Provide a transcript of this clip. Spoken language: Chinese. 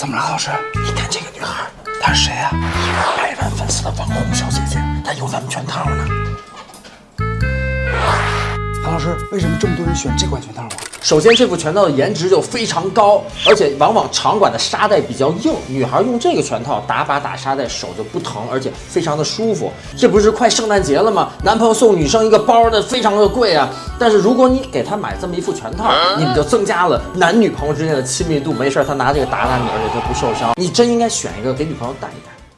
怎么了，老师？你看这个女孩，她是谁呀、百万粉丝的网红小姐姐，她有咱们全套呢。唐老师，为什么这么多人选这款全套啊？首先，这副全套的颜值就非常高，而且往往场馆的沙袋比较硬，女孩用这个全套打把打沙袋手就不疼，而且非常的舒服。这不是快圣诞节了吗？男朋友送女生一个包的非常的贵啊，但是如果你给他买这么一副全套，你们就增加了男女朋友之间的亲密度。没事儿，他拿这个打打你，而且他不受伤。你真应该选一个给女朋友戴一戴。